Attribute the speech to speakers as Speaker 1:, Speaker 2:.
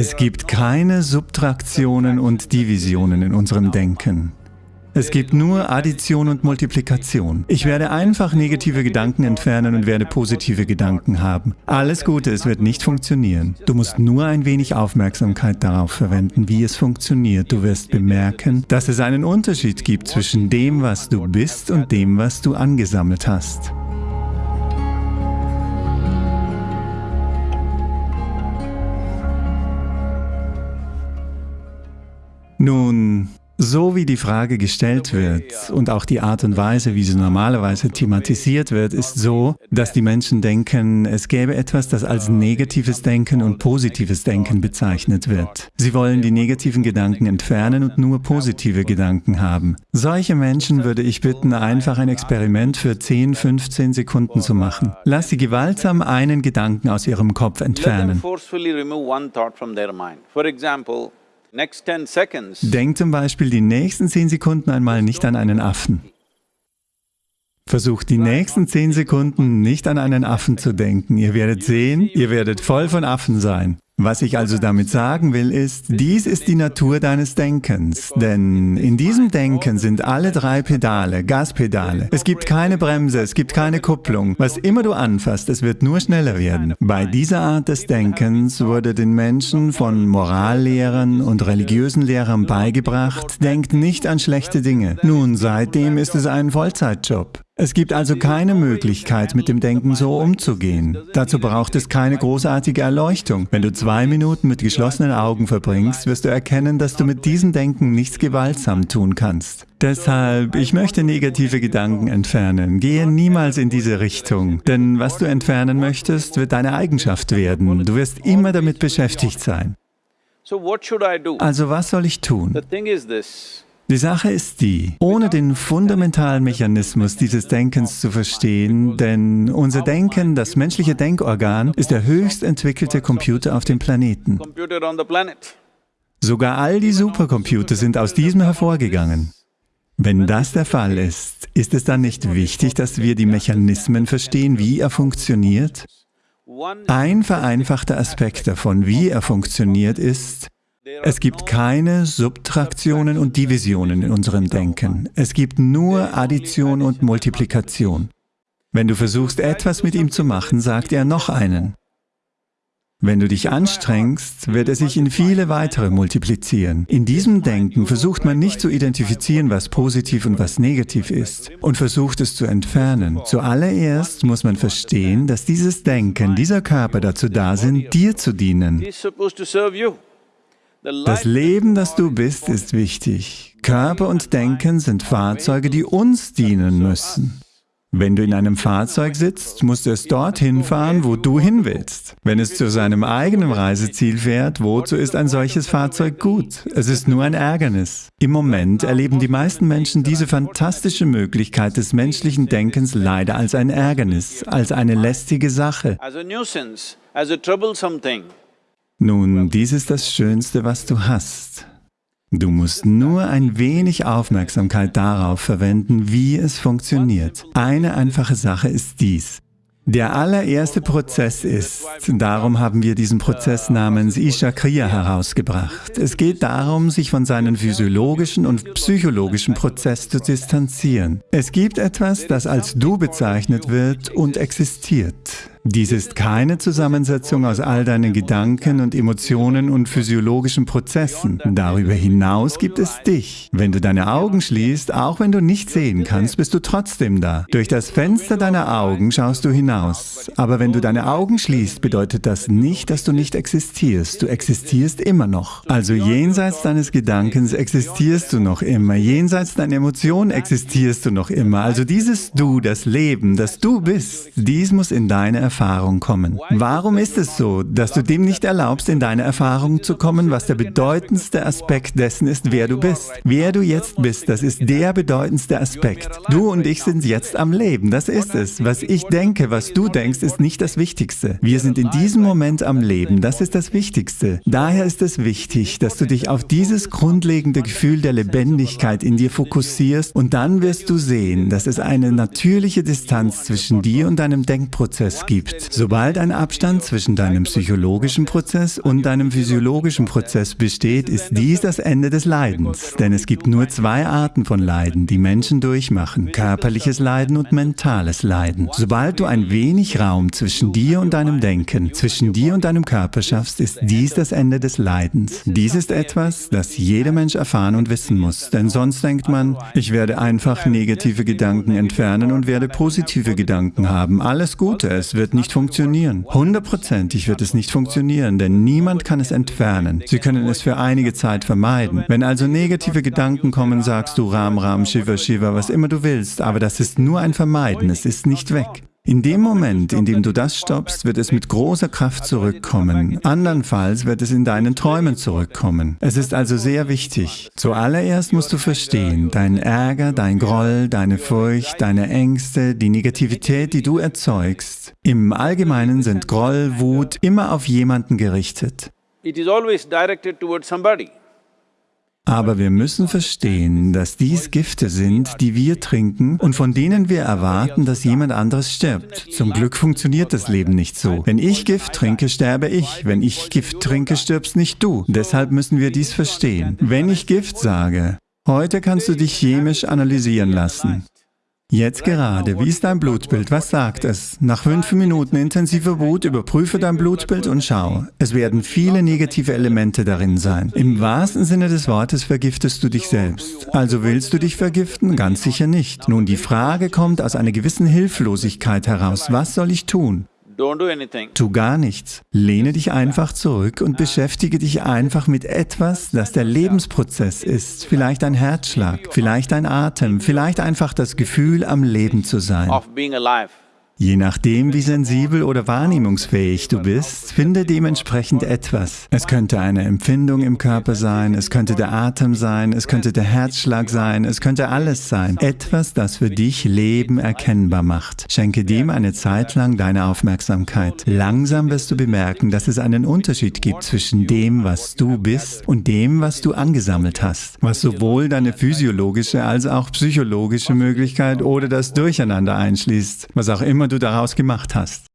Speaker 1: Es gibt keine Subtraktionen und Divisionen in unserem Denken. Es gibt nur Addition und Multiplikation. Ich werde einfach negative Gedanken entfernen und werde positive Gedanken haben. Alles Gute, es wird nicht funktionieren. Du musst nur ein wenig Aufmerksamkeit darauf verwenden, wie es funktioniert. Du wirst bemerken, dass es einen Unterschied gibt zwischen dem, was du bist und dem, was du angesammelt hast. Nun, so wie die Frage gestellt wird und auch die Art und Weise, wie sie normalerweise thematisiert wird, ist so, dass die Menschen denken, es gäbe etwas, das als negatives Denken und positives Denken bezeichnet wird. Sie wollen die negativen Gedanken entfernen und nur positive Gedanken haben. Solche Menschen würde ich bitten, einfach ein Experiment für 10, 15 Sekunden zu machen. Lass sie gewaltsam einen Gedanken aus ihrem Kopf entfernen. Denk zum Beispiel die nächsten zehn Sekunden einmal nicht an einen Affen. Versucht die nächsten zehn Sekunden nicht an einen Affen zu denken. Ihr werdet sehen, ihr werdet voll von Affen sein. Was ich also damit sagen will, ist, dies ist die Natur deines Denkens, denn in diesem Denken sind alle drei Pedale, Gaspedale. Es gibt keine Bremse, es gibt keine Kupplung. Was immer du anfasst, es wird nur schneller werden. Bei dieser Art des Denkens wurde den Menschen von Morallehrern und religiösen Lehrern beigebracht, denkt nicht an schlechte Dinge. Nun, seitdem ist es ein Vollzeitjob. Es gibt also keine Möglichkeit, mit dem Denken so umzugehen. Dazu braucht es keine großartige Erleuchtung. Wenn du zwei Minuten mit geschlossenen Augen verbringst, wirst du erkennen, dass du mit diesem Denken nichts gewaltsam tun kannst. Deshalb, ich möchte negative Gedanken entfernen. Gehe niemals in diese Richtung, denn was du entfernen möchtest, wird deine Eigenschaft werden. Du wirst immer damit beschäftigt sein. Also was soll ich tun? Die Sache ist die, ohne den fundamentalen Mechanismus dieses Denkens zu verstehen, denn unser Denken, das menschliche Denkorgan, ist der höchst entwickelte Computer auf dem Planeten. Sogar all die Supercomputer sind aus diesem hervorgegangen. Wenn das der Fall ist, ist es dann nicht wichtig, dass wir die Mechanismen verstehen, wie er funktioniert? Ein vereinfachter Aspekt davon, wie er funktioniert, ist, es gibt keine Subtraktionen und Divisionen in unserem Denken. Es gibt nur Addition und Multiplikation. Wenn du versuchst, etwas mit ihm zu machen, sagt er noch einen. Wenn du dich anstrengst, wird er sich in viele weitere multiplizieren. In diesem Denken versucht man nicht zu identifizieren, was positiv und was negativ ist und versucht es zu entfernen. Zuallererst muss man verstehen, dass dieses Denken, dieser Körper dazu da sind, dir zu dienen. Das Leben, das du bist, ist wichtig. Körper und Denken sind Fahrzeuge, die uns dienen müssen. Wenn du in einem Fahrzeug sitzt, musst du es dorthin fahren, wo du hin willst. Wenn es zu seinem eigenen Reiseziel fährt, wozu ist ein solches Fahrzeug gut? Es ist nur ein Ärgernis. Im Moment erleben die meisten Menschen diese fantastische Möglichkeit des menschlichen Denkens leider als ein Ärgernis, als eine lästige Sache. Nun, dies ist das Schönste, was du hast. Du musst nur ein wenig Aufmerksamkeit darauf verwenden, wie es funktioniert. Eine einfache Sache ist dies. Der allererste Prozess ist, darum haben wir diesen Prozess namens Isha Kriya herausgebracht. Es geht darum, sich von seinem physiologischen und psychologischen Prozess zu distanzieren. Es gibt etwas, das als Du bezeichnet wird und existiert. Dies ist keine Zusammensetzung aus all deinen Gedanken und Emotionen und physiologischen Prozessen. Darüber hinaus gibt es dich. Wenn du deine Augen schließt, auch wenn du nicht sehen kannst, bist du trotzdem da. Durch das Fenster deiner Augen schaust du hinaus. Aber wenn du deine Augen schließt, bedeutet das nicht, dass du nicht existierst. Du existierst immer noch. Also jenseits deines Gedankens existierst du noch immer. Jenseits deiner Emotionen existierst du noch immer. Also dieses Du, das Leben, das du bist, dies muss in deine Erfahrung kommen. Warum ist es so, dass du dem nicht erlaubst, in deine Erfahrung zu kommen, was der bedeutendste Aspekt dessen ist, wer du bist? Wer du jetzt bist, das ist der bedeutendste Aspekt. Du und ich sind jetzt am Leben, das ist es. Was ich denke, was du denkst, ist nicht das Wichtigste. Wir sind in diesem Moment am Leben, das ist das Wichtigste. Daher ist es wichtig, dass du dich auf dieses grundlegende Gefühl der Lebendigkeit in dir fokussierst und dann wirst du sehen, dass es eine natürliche Distanz zwischen dir und deinem Denkprozess gibt gibt. Sobald ein Abstand zwischen deinem psychologischen Prozess und deinem physiologischen Prozess besteht, ist dies das Ende des Leidens. Denn es gibt nur zwei Arten von Leiden, die Menschen durchmachen. Körperliches Leiden und mentales Leiden. Sobald du ein wenig Raum zwischen dir und deinem Denken, zwischen dir und deinem Körper schaffst, ist dies das Ende des Leidens. Dies ist etwas, das jeder Mensch erfahren und wissen muss. Denn sonst denkt man, ich werde einfach negative Gedanken entfernen und werde positive Gedanken haben. Alles Gute, es wird nicht funktionieren. Hundertprozentig wird es nicht funktionieren, denn niemand kann es entfernen. Sie können es für einige Zeit vermeiden. Wenn also negative Gedanken kommen, sagst du Ram Ram, Shiva Shiva, was immer du willst, aber das ist nur ein Vermeiden, es ist nicht weg. In dem Moment, in dem du das stoppst, wird es mit großer Kraft zurückkommen. Andernfalls wird es in deinen Träumen zurückkommen. Es ist also sehr wichtig. Zuallererst musst du verstehen, dein Ärger, dein Groll, deine Furcht, deine Ängste, die Negativität, die du erzeugst, im Allgemeinen sind Groll, Wut immer auf jemanden gerichtet.
Speaker 2: It is always directed towards somebody.
Speaker 1: Aber wir müssen verstehen, dass dies Gifte sind, die wir trinken und von denen wir erwarten, dass jemand anderes stirbt. Zum Glück funktioniert das Leben nicht so. Wenn ich Gift trinke, sterbe ich. Wenn ich Gift trinke, stirbst nicht du. Deshalb müssen wir dies verstehen. Wenn ich Gift sage, heute kannst du dich chemisch analysieren lassen. Jetzt gerade, wie ist dein Blutbild? Was sagt es? Nach fünf Minuten intensiver Wut überprüfe dein Blutbild und schau. Es werden viele negative Elemente darin sein. Im wahrsten Sinne des Wortes vergiftest du dich selbst. Also willst du dich vergiften? Ganz sicher nicht. Nun, die Frage kommt aus einer gewissen Hilflosigkeit heraus. Was soll ich tun? Tu gar nichts. Lehne dich einfach zurück und beschäftige dich einfach mit etwas, das der Lebensprozess ist. Vielleicht ein Herzschlag, vielleicht ein Atem, vielleicht einfach das Gefühl, am Leben zu sein. Je nachdem, wie sensibel oder wahrnehmungsfähig du bist, finde dementsprechend etwas. Es könnte eine Empfindung im Körper sein, es könnte der Atem sein, es könnte der Herzschlag sein, es könnte alles sein. Etwas, das für dich Leben erkennbar macht. Schenke dem eine Zeit lang deine Aufmerksamkeit. Langsam wirst du bemerken, dass es einen Unterschied gibt zwischen dem, was du bist und dem, was du angesammelt hast, was sowohl deine physiologische als auch psychologische Möglichkeit oder das Durcheinander einschließt, was auch immer du daraus gemacht hast.